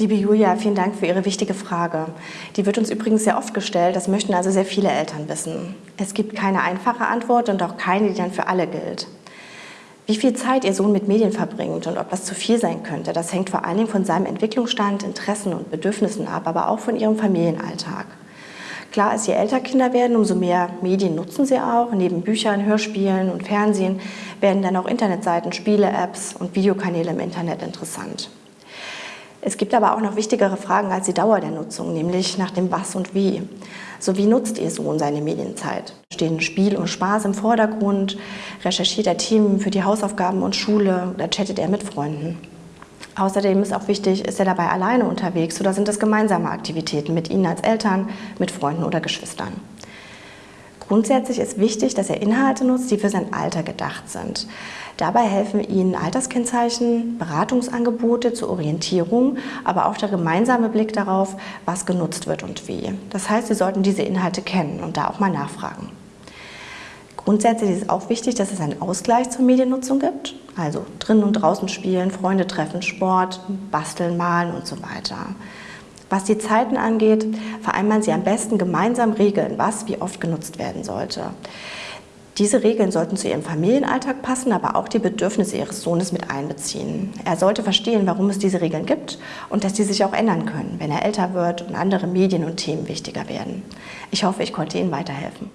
Liebe Julia, vielen Dank für Ihre wichtige Frage. Die wird uns übrigens sehr oft gestellt, das möchten also sehr viele Eltern wissen. Es gibt keine einfache Antwort und auch keine, die dann für alle gilt. Wie viel Zeit Ihr Sohn mit Medien verbringt und ob das zu viel sein könnte, das hängt vor allen Dingen von seinem Entwicklungsstand, Interessen und Bedürfnissen ab, aber auch von Ihrem Familienalltag. Klar ist, je älter Kinder werden, umso mehr Medien nutzen sie auch. Neben Büchern, Hörspielen und Fernsehen werden dann auch Internetseiten, Spiele, Apps und Videokanäle im Internet interessant. Es gibt aber auch noch wichtigere Fragen als die Dauer der Nutzung, nämlich nach dem Was und Wie. So wie nutzt Ihr Sohn seine Medienzeit? Stehen Spiel und Spaß im Vordergrund? Recherchiert er Themen für die Hausaufgaben und Schule oder chattet er mit Freunden? Außerdem ist auch wichtig, ist er dabei alleine unterwegs oder sind das gemeinsame Aktivitäten mit Ihnen als Eltern, mit Freunden oder Geschwistern? Grundsätzlich ist wichtig, dass er Inhalte nutzt, die für sein Alter gedacht sind. Dabei helfen Ihnen Alterskennzeichen, Beratungsangebote zur Orientierung, aber auch der gemeinsame Blick darauf, was genutzt wird und wie. Das heißt, Sie sollten diese Inhalte kennen und da auch mal nachfragen. Grundsätzlich ist es auch wichtig, dass es einen Ausgleich zur Mediennutzung gibt, also drinnen und draußen spielen, Freunde treffen, Sport, basteln, malen und so weiter. Was die Zeiten angeht, vereinbaren Sie am besten gemeinsam Regeln, was wie oft genutzt werden sollte. Diese Regeln sollten zu Ihrem Familienalltag passen, aber auch die Bedürfnisse Ihres Sohnes mit einbeziehen. Er sollte verstehen, warum es diese Regeln gibt und dass die sich auch ändern können, wenn er älter wird und andere Medien und Themen wichtiger werden. Ich hoffe, ich konnte Ihnen weiterhelfen.